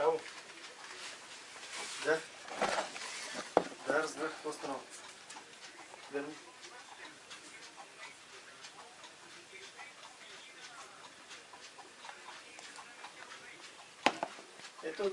Там, Да? Да, разбег остров. Верни. Это